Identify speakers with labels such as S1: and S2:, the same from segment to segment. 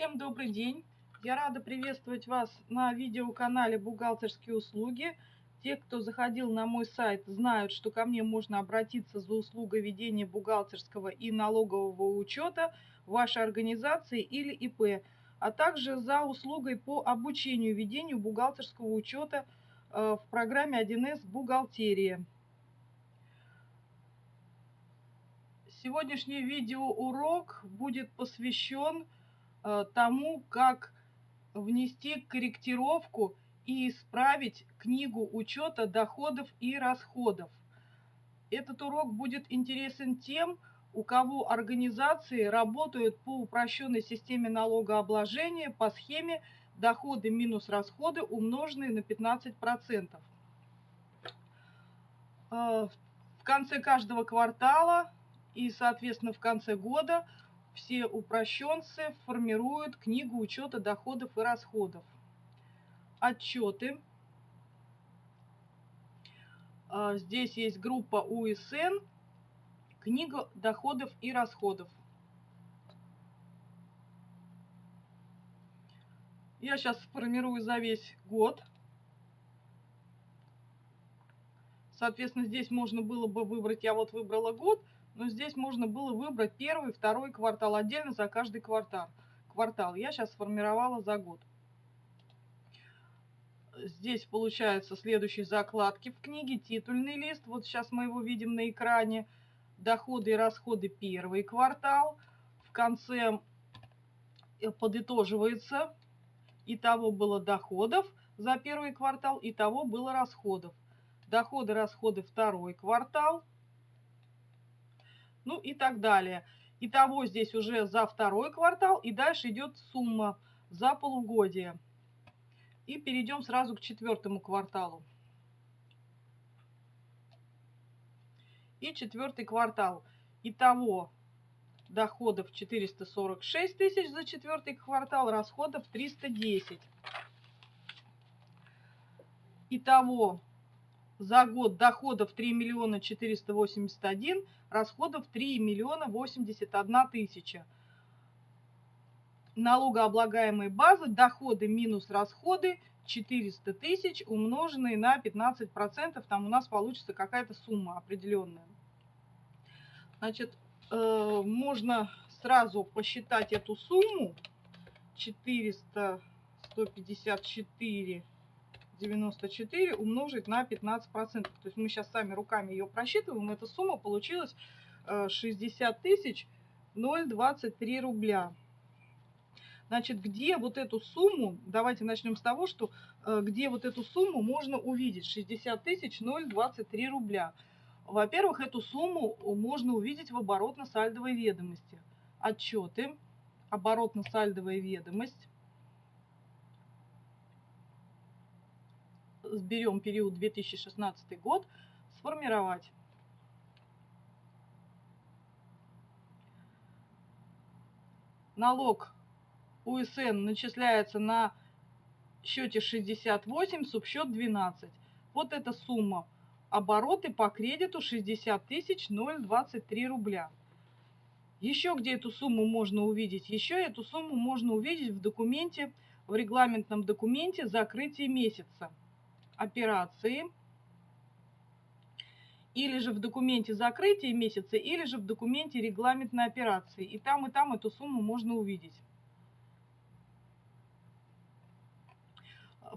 S1: Всем добрый день! Я рада приветствовать вас на видеоканале «Бухгалтерские услуги». Те, кто заходил на мой сайт, знают, что ко мне можно обратиться за услугой ведения бухгалтерского и налогового учета вашей организации или ИП, а также за услугой по обучению ведению бухгалтерского учета э, в программе 1С «Бухгалтерия». Сегодняшний видеоурок будет посвящен тому, как внести корректировку и исправить книгу учета доходов и расходов. Этот урок будет интересен тем, у кого организации работают по упрощенной системе налогообложения по схеме доходы минус расходы умноженные на 15%. Э, в конце каждого квартала и, соответственно, в конце года все упрощенцы формируют книгу учета доходов и расходов. Отчеты. А, здесь есть группа УСН, книга доходов и расходов. Я сейчас сформирую за весь год. Соответственно, здесь можно было бы выбрать, я вот выбрала год, но здесь можно было выбрать первый, второй квартал отдельно за каждый квартал. квартал. Я сейчас сформировала за год. Здесь получается следующие закладки в книге, титульный лист, вот сейчас мы его видим на экране, доходы и расходы первый квартал, в конце э, подытоживается, итого было доходов за первый квартал, итого было расходов. Доходы, расходы второй квартал, ну и так далее. Итого здесь уже за второй квартал и дальше идет сумма за полугодие. И перейдем сразу к четвертому кварталу. И четвертый квартал. Итого доходов 446 тысяч за четвертый квартал, расходов 310. Итого за год доходов 3 миллиона 481, расходов 3 миллиона 81 тысяча. Налогооблагаемые базы, доходы минус расходы 400 тысяч, умноженные на 15%, там у нас получится какая-то сумма определенная. Значит, э, можно сразу посчитать эту сумму. 400, 154 94 умножить на 15%. То есть мы сейчас сами руками ее просчитываем. Эта сумма получилась 60 э, тысяч 023 рубля. Значит, где вот эту сумму, давайте начнем с того, что э, где вот эту сумму можно увидеть, 60 тысяч 023 рубля. Во-первых, эту сумму можно увидеть в оборотно-сальдовой ведомости. Отчеты, оборотно-сальдовая ведомость, сберем период 2016 год, сформировать. Налог УСН начисляется на счете 68, субсчет 12. Вот эта сумма. Обороты по кредиту 60 тысяч 023 рубля. Еще где эту сумму можно увидеть? Еще эту сумму можно увидеть в документе, в регламентном документе закрытия месяца операции, или же в документе закрытия месяца, или же в документе регламентной операции. И там, и там эту сумму можно увидеть.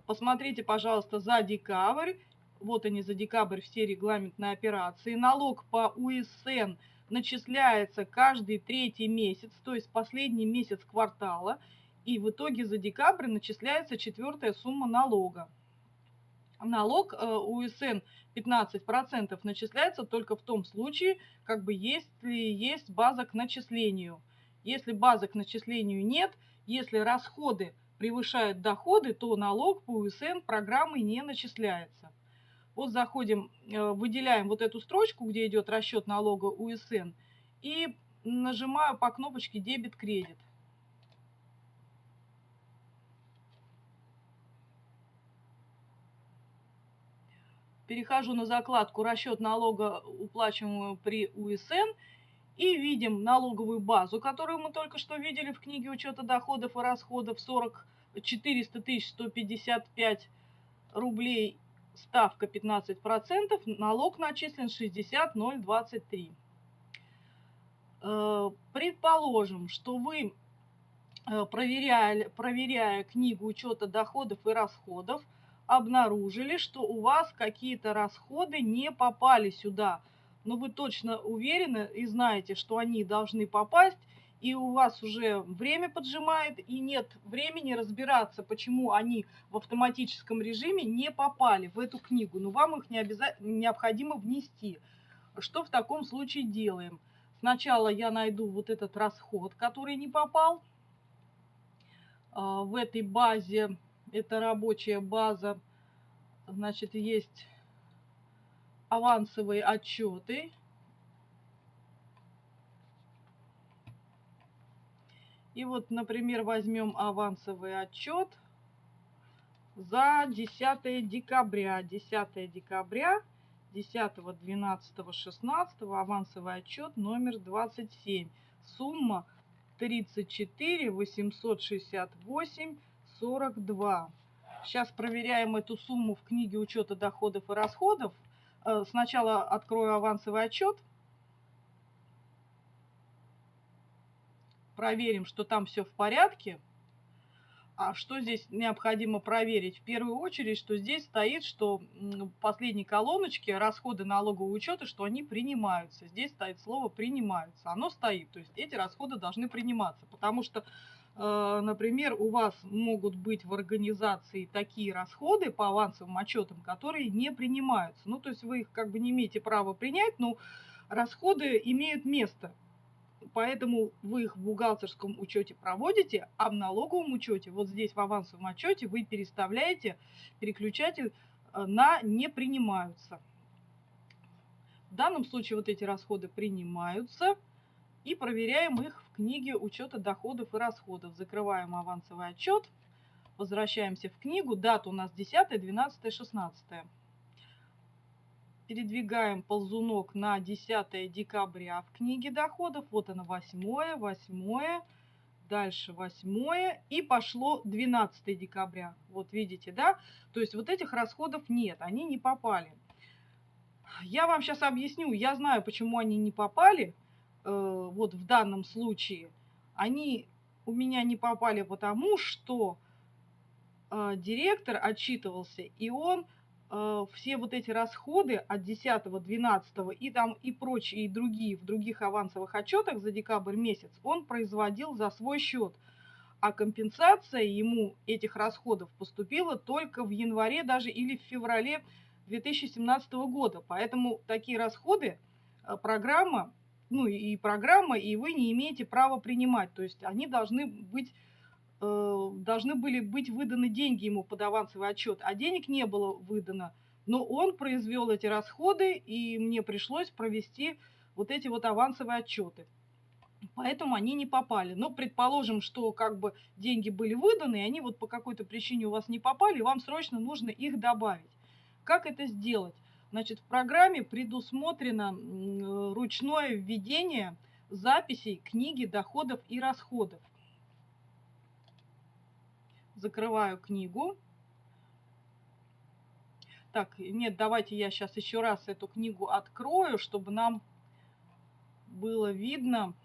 S1: Посмотрите, пожалуйста, за декабрь. Вот они за декабрь все регламентные операции. Налог по УСН начисляется каждый третий месяц, то есть последний месяц квартала. И в итоге за декабрь начисляется четвертая сумма налога налог э, УСН 15% начисляется только в том случае, как бы если есть база к начислению. Если базы к начислению нет, если расходы превышают доходы, то налог по УСН программы не начисляется. Вот заходим, э, выделяем вот эту строчку, где идет расчет налога УСН, и нажимаю по кнопочке дебет-кредит. Перехожу на закладку «Расчет налога, уплачиваемого при УСН» И видим налоговую базу, которую мы только что видели в книге учета доходов и расходов 40 400 155 рублей, ставка 15%, налог начислен 60 023. Э, предположим, что вы, э, проверяя, проверяя книгу учета доходов и расходов, обнаружили, что у вас какие-то расходы не попали сюда. Но вы точно уверены и знаете, что они должны попасть, и у вас уже время поджимает, и нет времени разбираться, почему они в автоматическом режиме не попали в эту книгу. Но вам их не обязательно, необходимо внести. Что в таком случае делаем? Сначала я найду вот этот расход, который не попал. А, в этой базе, это рабочая база, значит, есть авансовые отчеты. И вот, например, возьмем авансовый отчет за 10 декабря. 10 декабря 10, 12, 16 авансовый отчет номер 27. Сумма 34 868 42. Сейчас проверяем эту сумму в книге учета доходов и расходов. Э, сначала открою авансовый отчет. Проверим, что там все в порядке. А что здесь необходимо проверить? В первую очередь, что здесь стоит, что в последней колоночке расходы налогового учета, что они принимаются. Здесь стоит слово «принимаются». Оно стоит, то есть эти расходы должны приниматься. Потому что, например, у вас могут быть в организации такие расходы по авансовым отчетам, которые не принимаются. Ну, то есть вы их как бы не имеете права принять, но расходы имеют место поэтому вы их в бухгалтерском учете проводите, а в налоговом учете, вот здесь в авансовом отчете, вы переставляете переключатель э, на «не принимаются». В данном случае вот эти расходы принимаются и проверяем их книге учета доходов и расходов. Закрываем авансовый отчет, возвращаемся в книгу, дата у нас 10, 12, 16 передвигаем ползунок на 10 декабря в книге доходов. Вот оно 8, 8, дальше 8 и пошло 12 декабря. Вот видите, да? То есть вот этих расходов нет, они не попали. Я вам сейчас объясню, я знаю, почему они не попали, вот в данном случае. Они у меня не попали потому, что э, директор отчитывался, и он Э, все вот эти расходы от 10, 12 и там и прочие, и другие в других авансовых отчетах за декабрь месяц он производил за свой счет. А компенсация ему этих расходов поступила только в январе даже или в феврале 2017 года. Поэтому такие расходы э, программа, ну и программа, и вы не имеете права принимать. То есть они должны быть Э, должны были быть выданы деньги ему под авансовый отчет, а денег не было выдано. Но он произвел эти расходы, и мне пришлось провести вот эти вот авансовые отчеты. Поэтому они не попали. Но предположим, что как бы деньги были выданы, и они вот по какой-то причине у вас не попали, и вам срочно нужно их добавить. Как это сделать? Значит, в программе предусмотрено ручное введение записей книги доходов и расходов закрываю книгу. Так, нет, давайте я сейчас еще раз эту книгу открою, чтобы нам было видно.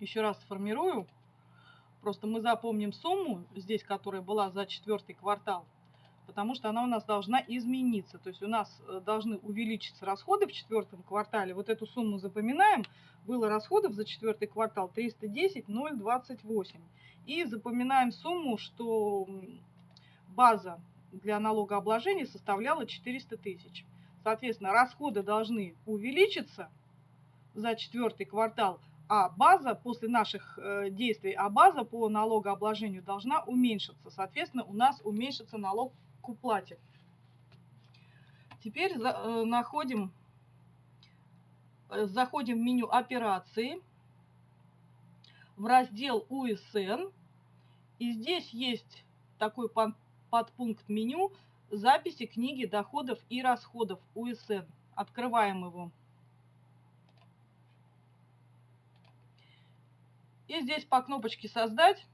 S1: Еще раз сформирую. Просто мы запомним сумму здесь, которая была за четвертый квартал, потому что она у нас должна измениться. То есть у нас э, должны увеличиться расходы в четвертом квартале. Вот эту сумму запоминаем. Было расходов за четвертый квартал 310 028. И запоминаем сумму, что база для налогообложения составляла 400 тысяч. Соответственно, расходы должны увеличиться за четвертый квартал, а база после наших э, действий, а база по налогообложению должна уменьшиться. Соответственно, у нас уменьшится налог ошибку платит. Теперь э, находим, э, заходим в меню операции, в раздел УСН. И здесь есть такой подпункт меню записи книги доходов и расходов УСН. Открываем его. И здесь по кнопочке «Создать»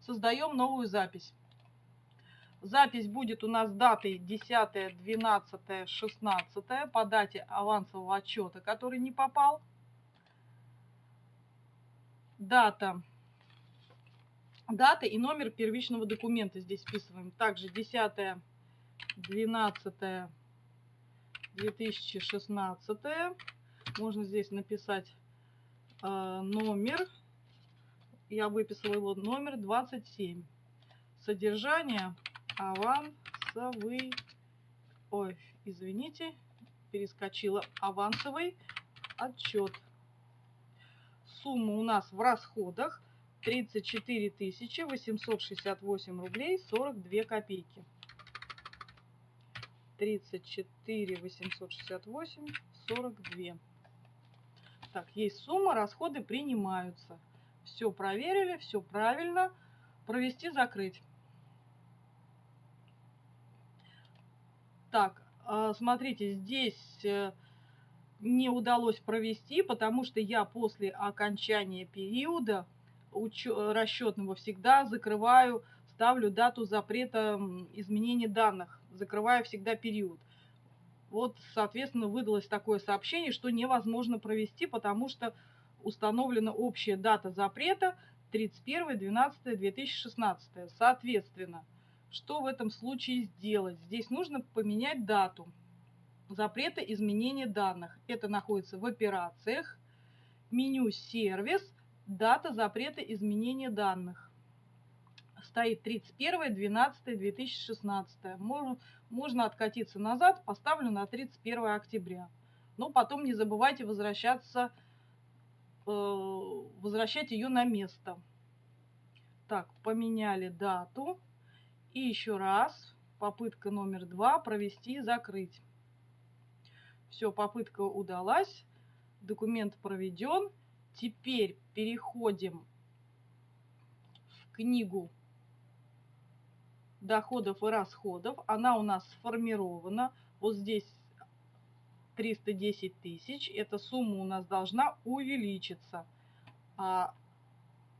S1: создаем новую запись. Запись будет у нас датой 10, 12, 16 по дате авансового отчета, который не попал. Дата. Дата и номер первичного документа здесь вписываем. Также 10, 12, 2016. Можно здесь написать э, номер. Я выписала его номер 27. Содержание авансовый, ой, извините, перескочила, авансовый отчет. Сумма у нас в расходах 34 868 рублей 42 копейки. 34 868 42. Так, есть сумма, расходы принимаются. Все проверили, все правильно. Провести, закрыть. Так, а, смотрите, здесь э, не удалось провести, потому что я после окончания периода расчетного всегда закрываю, ставлю дату запрета изменения данных, закрываю всегда период. Вот, соответственно, выдалось такое сообщение, что невозможно провести, потому что установлена общая дата запрета 31.12.2016. Соответственно, что в этом случае сделать? Здесь нужно поменять дату запрета изменения данных. Это находится в операциях, меню «Сервис», дата запрета изменения данных. Стоит 31.12.2016. Можно, можно откатиться назад, поставлю на 31 октября. Но потом не забывайте возвращаться, э, возвращать ее на место. Так, поменяли дату. И еще раз, попытка номер два, провести закрыть. Все, попытка удалась, документ проведен. Теперь переходим в книгу доходов и расходов. Она у нас сформирована. Вот здесь 310 тысяч. Эта сумма у нас должна увеличиться. А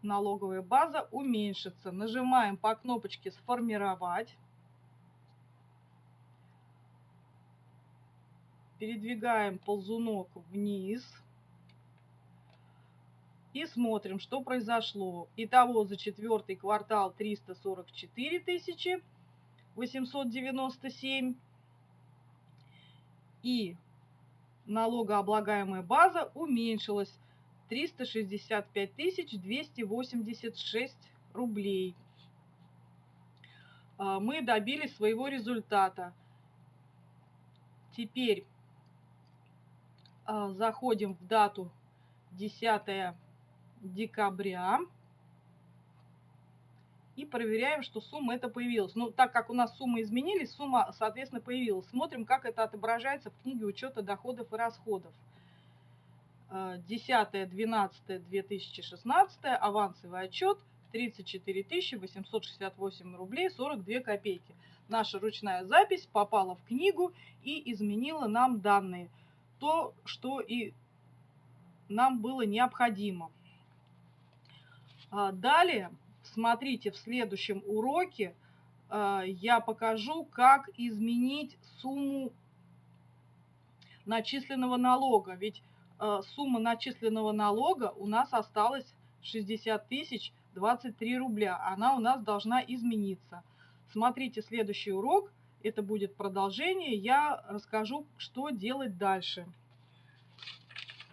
S1: налоговая база уменьшится. Нажимаем по кнопочке «Сформировать». Передвигаем ползунок вниз. И смотрим, что произошло. Итого за четвертый квартал 344 тысячи 897. И налогооблагаемая база уменьшилась 365 286 рублей. А, мы добились своего результата. Теперь а, заходим в дату 10 декабря и проверяем, что сумма это появилась. Ну, так как у нас суммы изменились, сумма, соответственно, появилась. Смотрим, как это отображается в книге учета доходов и расходов. 10-12-2016, авансовый отчет 34 868 рублей 42 копейки. Наша ручная запись попала в книгу и изменила нам данные. То, что и нам было необходимо. А, далее, смотрите, в следующем уроке а, я покажу, как изменить сумму начисленного налога. Ведь Э, сумма начисленного налога у нас осталась 60 тысяч 23 рубля. Она у нас должна измениться. Смотрите следующий урок. Это будет продолжение. Я расскажу, что делать дальше.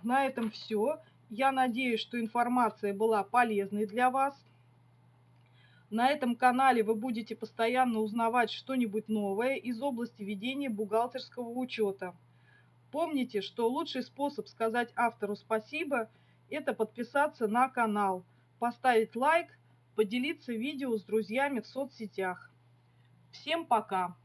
S1: На этом все. Я надеюсь, что информация была полезной для вас. На этом канале вы будете постоянно узнавать что-нибудь новое из области ведения бухгалтерского учета. Помните, что лучший способ сказать автору спасибо – это подписаться на канал, поставить лайк, поделиться видео с друзьями в соцсетях. Всем пока!